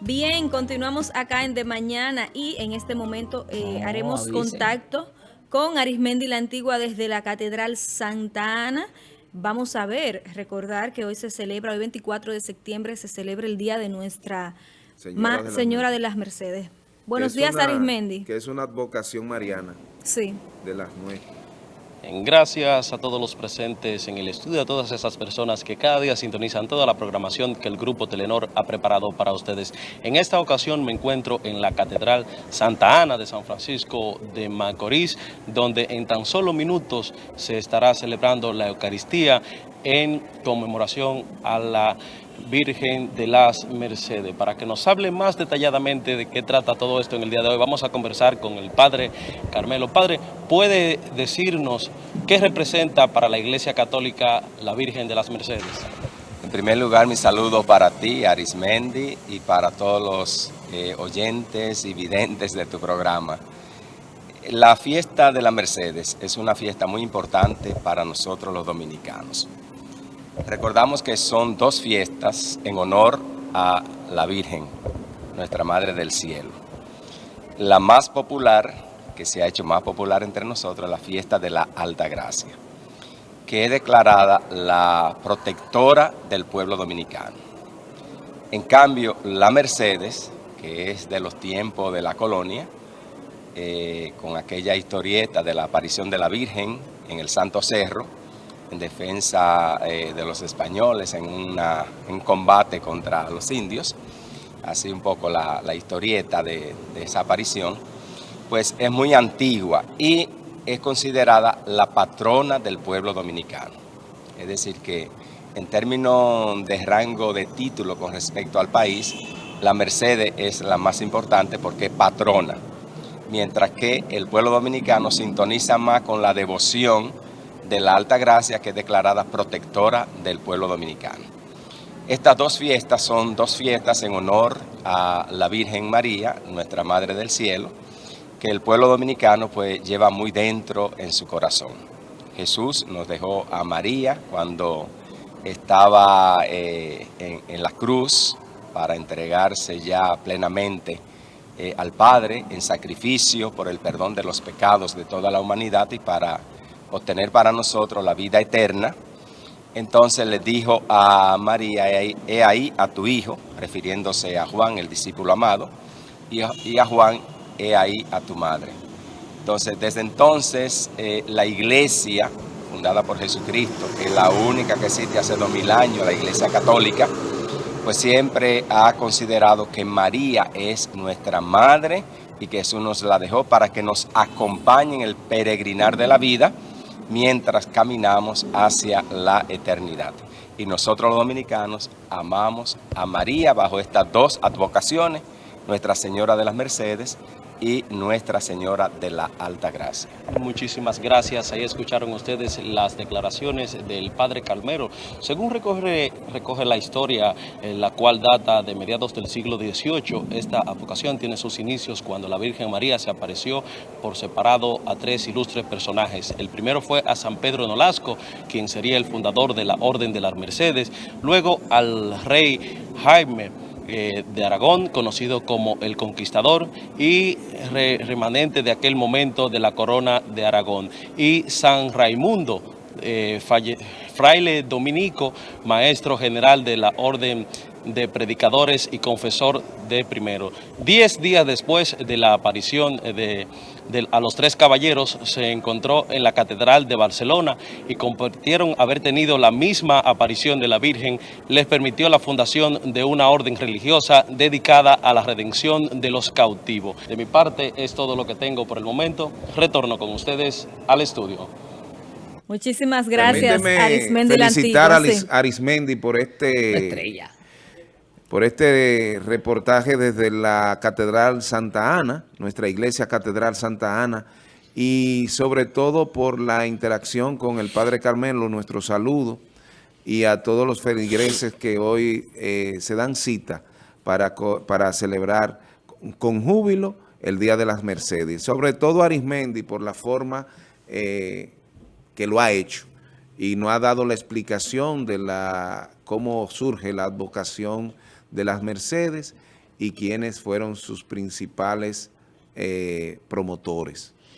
Bien, continuamos acá en De Mañana y en este momento eh, No, haremos avisen. contacto con Arismendi la Antigua desde la Catedral Santa Ana. Vamos a ver, recordar que hoy se celebra, hoy 24 de septiembre, se celebra el Día de Nuestra Señora de las Señora de Mercedes. las Mercedes. Buenos días, una- Arismendi. Que es una advocación mariana Sí. de las nuestras. Gracias a todos los presentes en el estudio, a todas esas personas que cada día sintonizan toda la programación que el Grupo Telenor ha preparado para ustedes. En esta ocasión me encuentro en la Catedral Santa Ana de San Francisco de Macorís, donde en tan solo minutos se estará celebrando la Eucaristía en conmemoración a la Virgen de las Mercedes. Para que nos hable más detalladamente de qué trata todo esto en el día de hoy, vamos a conversar con el Padre Carmelo. Padre, ¿puede decirnos qué representa para la Iglesia Católica la Virgen de las Mercedes? En primer lugar, mi saludo para ti, Arismendi, y para todos los eh, oyentes y videntes de tu programa. La fiesta de la Mercedes es una fiesta muy importante para nosotros los dominicanos. Recordamos que son dos fiestas en honor a la Virgen, nuestra Madre del Cielo. La más popular, que se ha hecho más popular entre nosotros, la fiesta de la Alta Gracia que es declarada la protectora del pueblo dominicano. En cambio, la Mercedes, que es de los tiempos de la colonia, eh, con aquella historieta de la aparición de la Virgen en el Santo Cerro, en defensa eh, de los españoles en un combate contra los indios, así un poco la, la historieta de, de esa aparición, pues es muy antigua y es considerada la patrona del pueblo dominicano. Es decir, que en términos de rango de título con respecto al país, la Mercedes es la más importante porque es patrona, mientras que el pueblo dominicano sintoniza más con la devoción de la Alta Gracia, que es declarada protectora del pueblo dominicano. Estas dos fiestas son dos fiestas en honor a la Virgen María, nuestra Madre del Cielo, que el pueblo dominicano pues lleva muy dentro en su corazón. Jesús nos dejó a María cuando estaba eh, en, la cruz para entregarse ya plenamente eh, al Padre en sacrificio por el perdón de los pecados de toda la humanidad y para obtener para nosotros la vida eterna. Entonces le dijo a María, he ahí, a tu hijo, refiriéndose a Juan, el discípulo amado, y a, y a Juan, he ahí a tu madre. Entonces, desde entonces, eh, la iglesia, fundada por Jesucristo, que es la única que existe hace dos mil años, la iglesia católica, pues siempre ha considerado que María es nuestra madre y que Jesús nos la dejó para que nos acompañe en el peregrinar de la vida mientras caminamos hacia la eternidad. Y nosotros los dominicanos amamos a María bajo estas dos advocaciones, Nuestra Señora de las Mercedes y Nuestra Señora de la Alta Gracia. Muchísimas gracias. Ahí escucharon ustedes las declaraciones del Padre Calmero. Según recoge, recoge la historia, eh, la cual data de mediados del siglo XVIII, esta advocación tiene sus inicios cuando la Virgen María se apareció por separado a tres ilustres personajes. El primero fue a San Pedro Nolasco, quien sería el fundador de la Orden de las Mercedes. Luego al rey Jaime eh, de Aragón, conocido como el Conquistador, y re- remanente de aquel momento de la corona de Aragón. Y San Raimundo, eh, fraile dominico, maestro general de la Orden de Predicadores y Confesor de Primero. Diez días después de la aparición de, de- a los tres caballeros, se encontró en la Catedral de Barcelona y compartieron haber tenido la misma aparición de la Virgen, les permitió la fundación de una orden religiosa dedicada a la redención de los cautivos. De mi parte es todo lo que tengo por el momento. Retorno con ustedes al estudio. Muchísimas gracias, Permíteme Arismendi felicitar a. Arismendi por este, Estrella. Por este reportaje desde la Catedral Santa Ana, nuestra iglesia Catedral Santa Ana, y sobre todo por la interacción con el Padre Carmelo, nuestro saludo, y a todos los feligreses que hoy eh, se dan cita para, para celebrar con júbilo el Día de las Mercedes. Sobre todo Arismendi por la forma eh, que lo ha hecho y no ha dado la explicación de la cómo surge la advocación de las Mercedes y quiénes fueron sus principales eh, promotores.